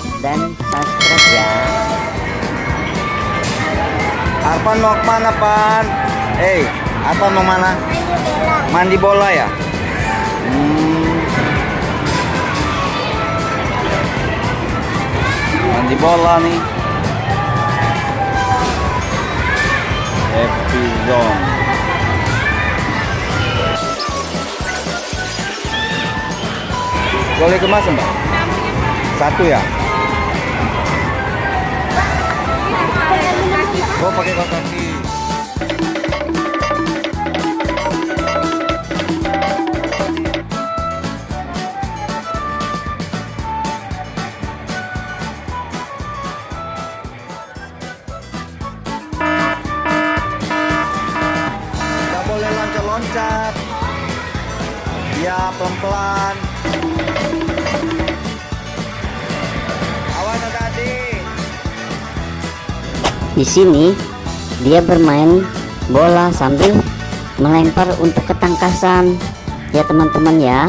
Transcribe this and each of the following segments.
like dan subscribe ya Arpan mau ke mana Pan? Eh, Arpan mau mana? Mandi bola ya? Hmm. Mandi bola nih. Happy Zone. Boleh kemas mbak? Satu ya? Pakai kaki. Nggak boleh loncat-loncat. Ya pelan-pelan. Di sini dia bermain bola sambil melempar untuk ketangkasan ya teman-teman ya.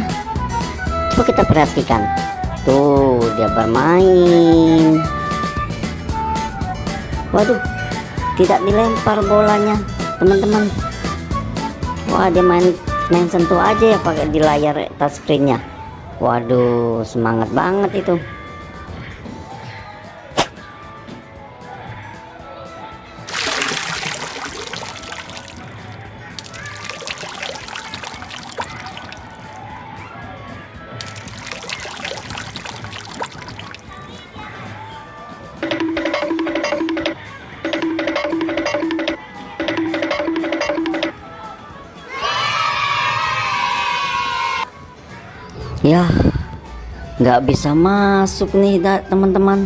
Coba kita perhatikan. Tuh dia bermain. Waduh tidak dilempar bolanya teman-teman. Wah dia main main sentuh aja ya pakai di layar touchscreennya waduh semangat banget itu ya nggak bisa masuk nih teman-teman.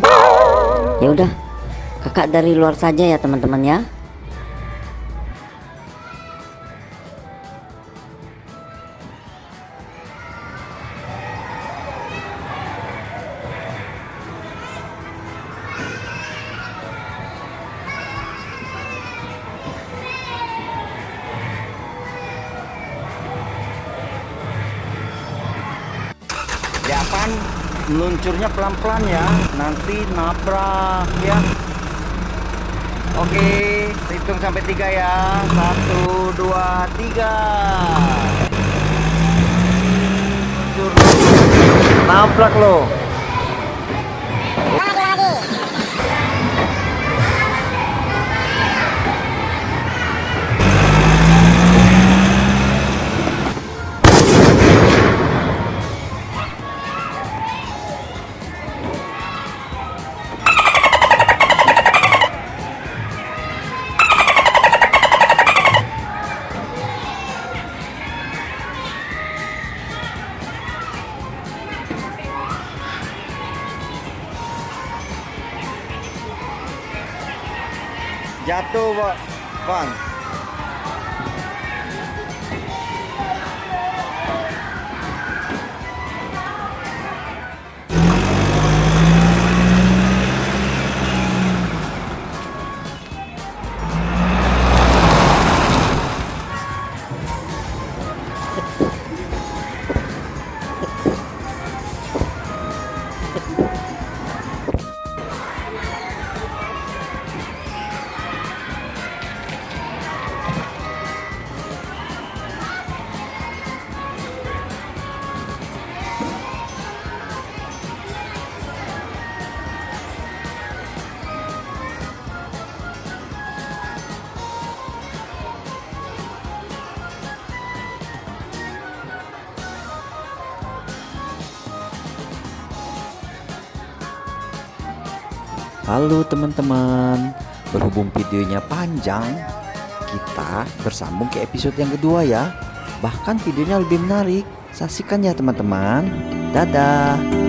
Ya udah kakak dari luar saja ya teman-teman Ya meluncurnya pelan-pelan ya, nanti nabrak ya. Oke, hitung sampai tiga ya. Satu, dua, tiga. Luncur. Nabrak やっとワン。Halo teman-teman, berhubung videonya panjang, kita bersambung ke episode yang kedua ya. Bahkan videonya lebih menarik. Saksikan ya teman-teman. Dadah.